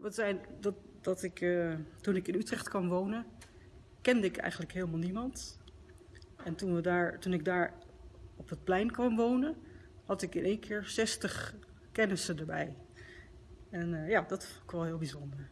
Wat zijn, dat, dat ik, uh, toen ik in Utrecht kwam wonen, kende ik eigenlijk helemaal niemand. En toen, we daar, toen ik daar op het plein kwam wonen, had ik in één keer 60 kennissen erbij. En uh, ja, dat vond ik wel heel bijzonder.